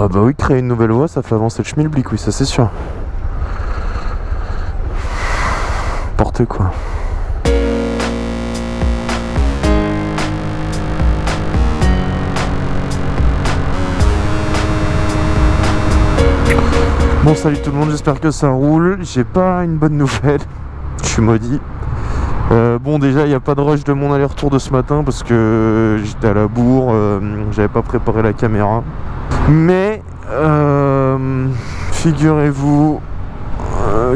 Ah bah oui, créer une nouvelle voie, ça fait avancer le schmilblick, oui, ça c'est sûr. N'importe quoi. Bon salut tout le monde, j'espère que ça roule. J'ai pas une bonne nouvelle. Je suis maudit. Euh, bon déjà il n'y a pas de rush de mon aller-retour de ce matin parce que j'étais à la bourre, euh, j'avais pas préparé la caméra. Mais euh, figurez-vous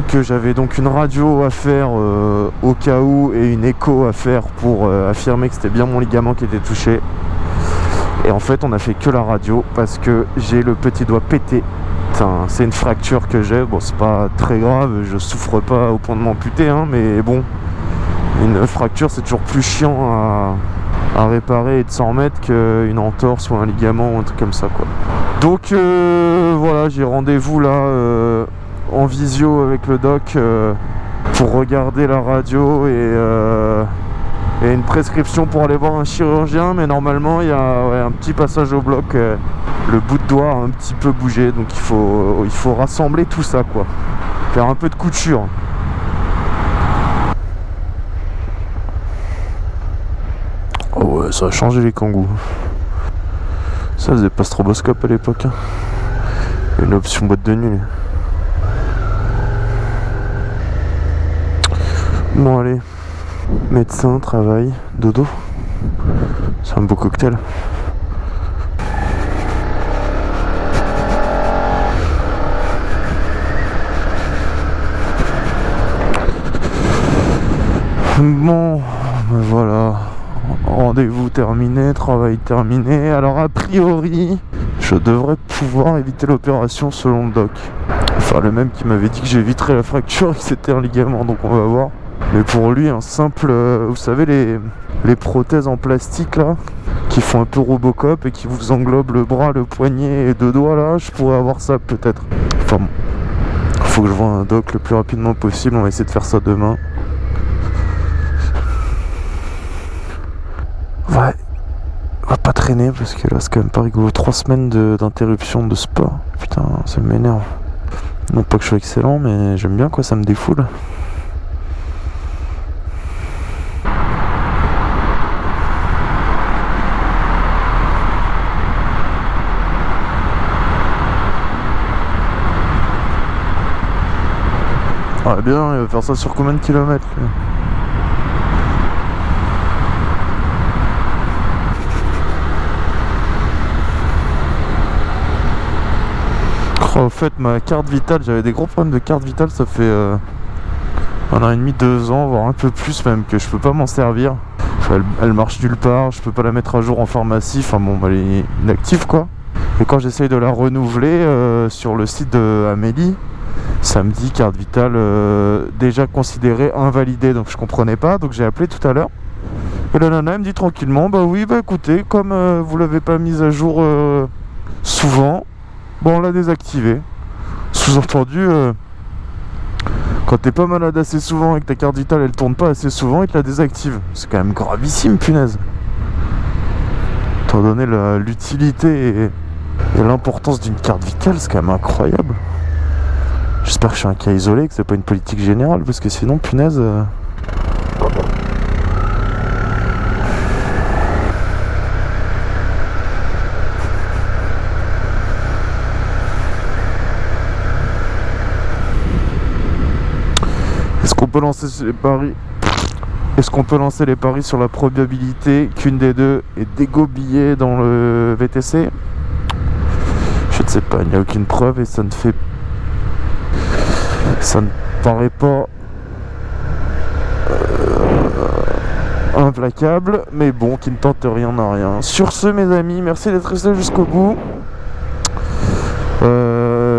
que j'avais donc une radio à faire au cas où et une écho à faire pour affirmer que c'était bien mon ligament qui était touché. Et en fait on a fait que la radio parce que j'ai le petit doigt pété c'est une fracture que j'ai. Bon, c'est pas très grave, je souffre pas au point de m'amputer, hein, mais bon, une fracture c'est toujours plus chiant à, réparer et de s'en remettre qu'une entorse ou un ligament ou un truc comme ça, quoi. Donc euh, voilà, j'ai rendez-vous là euh, en visio avec le doc euh, pour regarder la radio et une prescription pour aller voir un chirurgien. Mais normalement il y a un petit passage au bloc le bout de doigt a un petit peu bougé. Donc il faut, il faut rassembler tout ça quoi. Faire un peu de couture. Oh ouais ça a changé les kangous ça faisait pas stroboscope à l'époque hein. une option boîte de nuit bon allez Médecin, travail, dodo. C'est un beau cocktail. Bon, ben voilà. Rendez-vous terminé, travail terminé. Alors a priori, je devrais pouvoir éviter l'opération selon le doc. Enfin le même qui m'avait dit que j'éviterais la fracture que c'était un ligament, donc on va voir. Mais pour lui, un simple... Euh, vous savez, les, les prothèses en plastique, là, qui font un peu Robocop et qui vous englobent le bras, le poignet et deux doigts, là, je pourrais avoir ça, peut-être. Enfin bon. Faut que je vois un doc le plus rapidement possible. On va essayer de faire ça demain. Ouais. On va pas traîner parce que là, c'est quand même pas rigolo. Trois semaines d'interruption de, sport. Putain, ça m'énerve. Non pas que je sois excellent, mais j'aime bien, quoi. Ça me défoule. Ah bien, il va faire ça sur combien de kilomètres oh, Au fait, ma carte vitale, j'avais des gros problèmes de carte vitale, ça fait euh, un an et demi, deux ans, voire un peu plus même, que je peux pas m'en servir. elle, marche nulle part, je peux pas la mettre à jour en pharmacie, enfin bon, elle est inactive quoi. Et quand j'essaye de la renouveler euh, sur le site de Amélie, samedi, carte vitale euh, déjà considérée invalidée, donc je comprenais pas, donc j'ai appelé tout à l'heure. Et la nana elle me dit tranquillement, bah oui, bah écoutez, comme vous l'avez pas mise à jour souvent, bon on l'a désactivé. Sous-entendu, quand t'es pas malade assez souvent et que ta carte vitale elle tourne pas assez souvent, il te la désactive. C'est quand même gravissime, punaise. Étant donné l'utilité et l'importance d'une carte vitale, c'est quand même incroyable. J'espère que je suis un cas isolé, que c'est pas une politique générale, parce que sinon, punaise... Euh. Peut lancer les paris Est-ce qu'on peut lancer les paris sur la probabilité qu'une des deux est dégobillée dans le VTC Je ne sais pas, il n'y a aucune preuve et ça ne fait ça ne paraît pas euh, implacable, mais bon, qui ne tente rien n'a rien. Sur ce, mes amis, merci d'être resté jusqu'au bout. Euh,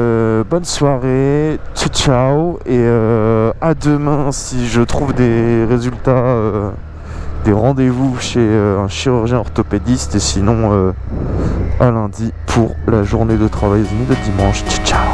bonne soirée, ciao ciao, et euh, à demain si je trouve des résultats, des rendez-vous chez un chirurgien orthopédiste, et sinon à lundi pour la journée de travail de dimanche. Ciao ciao